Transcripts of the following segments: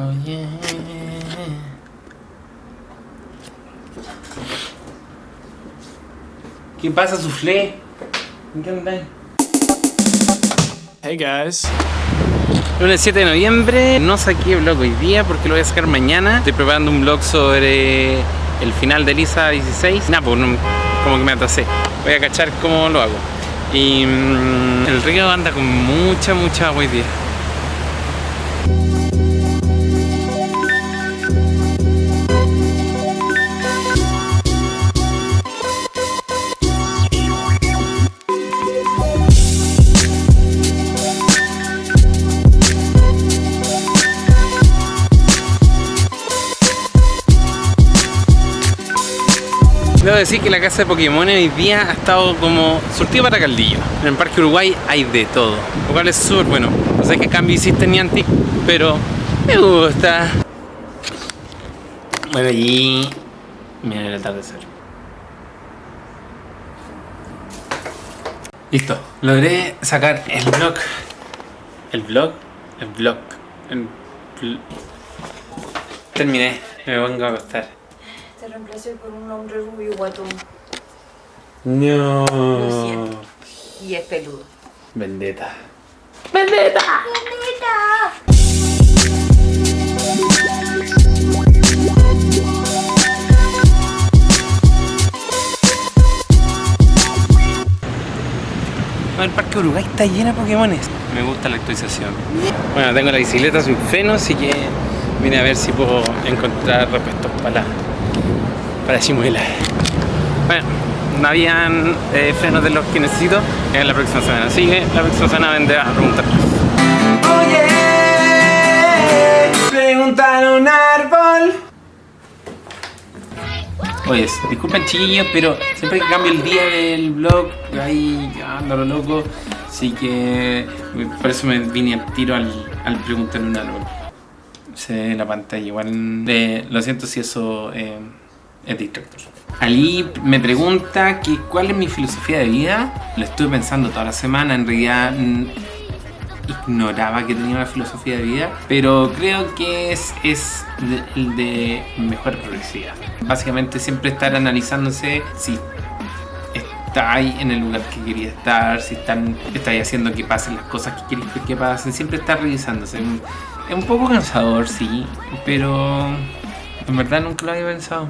Oye. ¿Qué pasa, Suflé? ¿En qué andáis? Hey guys. Lunes 7 de noviembre, no saqué vlog hoy día porque lo voy a sacar mañana. Estoy preparando un vlog sobre el final de Lisa 16. Nah, pues no- como que me atrasé. Voy a cachar cómo lo hago. Y mm, el río anda con mucha, mucha agua hoy día. Debo decir que la casa de Pokémon hoy día ha estado como surtido para caldillo. En el Parque Uruguay hay de todo, lo cual es súper bueno. No sé qué cambio hiciste Niantic, pero me gusta. Bueno, allí mira el atardecer. Listo, logré sacar el vlog. El vlog, el vlog, el vl- Terminé, me vengo a acostar. Reemplacé por un hombre rubio guatón No. Lo siento. y es peludo. Vendetta. No, el Parque Uruguay está lleno de Pokémones. Me gusta la actualización. Bueno, tengo la bicicleta sin freno, así que vine a ver si puedo encontrar repuestos para la, para la chimuela. Bueno, no habían eh, frenos de los que necesito en la próxima semana. Así que la próxima semana vendré a preguntar. Oye, preguntar un árbol. Oye, disculpen chiquillos, pero siempre que cambio el día del vlog, ahí ya ando lo loco. Así que por eso me vine al tiro al, al preguntar un árbol. Se ve en la pantalla, igual eh, lo siento si eso eh, es distractor. Ali me pregunta que cuál es mi filosofía de vida. Lo estuve pensando toda la semana, en realidad mm, ignoraba que tenía una filosofía de vida, pero creo que es, es de- de mejor progresividad. Básicamente siempre estar analizándose si estáis en el lugar que quería estar, si están, estáis haciendo que pasen las cosas que queréis que pasen, siempre estar revisándose. Es un poco cansador, sí, pero en verdad nunca lo había pensado.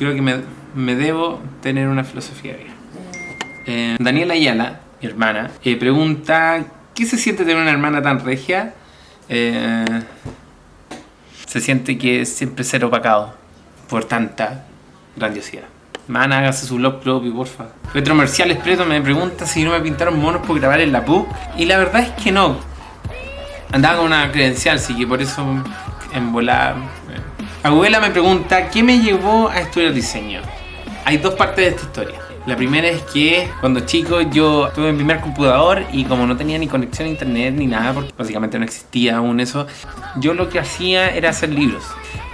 Creo que me, me debo tener una filosofía. Eh, Daniela Ayala, mi hermana, eh, pregunta ¿Qué se siente tener una hermana tan regia? Eh, se siente que es siempre ser opacado por tanta grandiosidad. Man, hágase su blog propio, porfa. Retromerciales Preto me pregunta si no me pintaron monos por grabar en la PU. Y la verdad es que no. Andaba con una credencial, así que por eso en volar. Abuela me pregunta, ¿qué me llevó a estudiar diseño? Hay dos partes de esta historia. La primera es que cuando chico yo tuve mi primer computador y como no tenía ni conexión a internet ni nada, porque básicamente no existía aún eso, yo lo que hacía era hacer libros.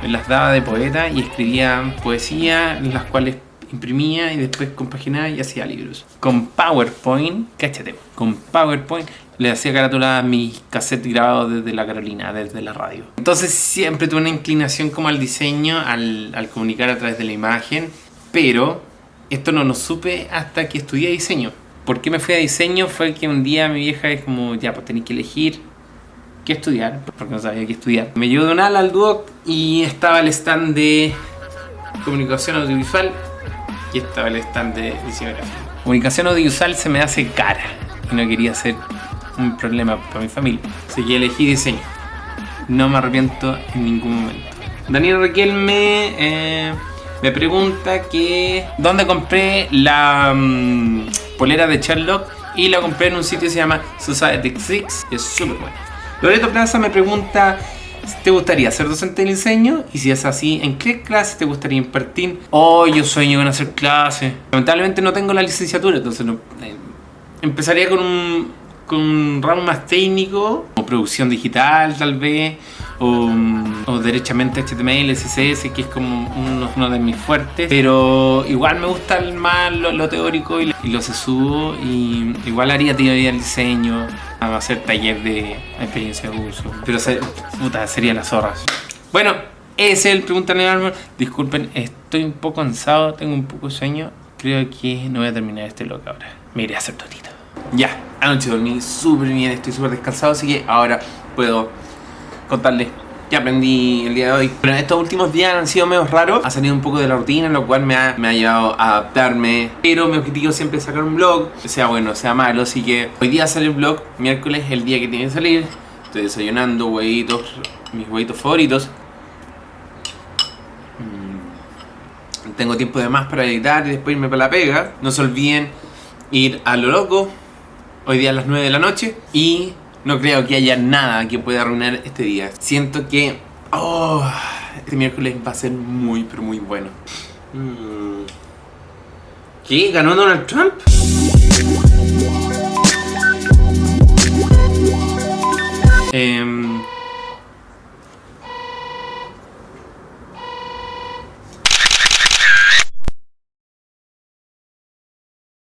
Me las daba de poeta y escribía poesía, las cuales imprimía y después compaginaba y hacía libros. Con PowerPoint, cáchate, con PowerPoint le hacía carátula a mis cassettes grabados desde la Carolina, desde la radio. Entonces siempre tuve una inclinación como al diseño, al, al comunicar a través de la imagen, pero esto no lo supe hasta que estudié diseño. ¿Por qué me fui a diseño? Fue que un día mi vieja es como, ya, pues tenéis que elegir qué estudiar, porque no sabía qué estudiar. Me llevó de un ala al Duoc y estaba el stand de comunicación audiovisual y estaba el stand de diseño gráfico. Comunicación audiovisual se me hace cara y no quería ser un problema para mi familia. Así que elegí diseño. No me arrepiento en ningún momento. Daniel Riquelme eh, me pregunta que dónde compré la mm, polera de Sherlock y la compré en un sitio que se llama Society Six y es súper bueno. Loreto Plaza me pregunta ¿Te gustaría ser docente de diseño? Y si es así, ¿en qué clase te gustaría impartir? Oh, yo sueño con hacer clases. Lamentablemente no tengo la licenciatura, entonces no, eh, empezaría con un, con un ramo más técnico, o producción digital tal vez, o, o derechamente HTML, CSS, que es como uno, uno de mis fuertes. Pero igual me gusta el más lo, lo teórico y, y lo sesudo, y igual haría teoría del diseño, a hacer taller de experiencia de uso. Pero se- puta, sería la zorra. Bueno, ese es el Pregúntale al Árbol. Disculpen, estoy un poco cansado, tengo un poco de sueño. Creo que no voy a terminar este vlog ahora. Me iré a hacer totito. Ya, anoche dormí súper bien, estoy súper descansado, así que ahora puedo contarles qué aprendí el día de hoy. Pero en estos últimos días han sido medio raros, ha salido un poco de la rutina, lo cual me ha, me ha llevado a adaptarme. Pero mi objetivo siempre es sacar un vlog, sea bueno, sea malo, así que hoy día sale el vlog, miércoles, el día que tiene que salir. Estoy desayunando huevitos, mis huevitos favoritos. Mm. Tengo tiempo de más para editar y después irme para la pega. No se olviden ir a lo loco, hoy día a las 9 de la noche. Y no creo que haya nada que pueda arruinar este día. Siento que oh, este miércoles va a ser muy, pero muy bueno. Mm. ¿Qué? ¿Ganó Donald Trump? Em,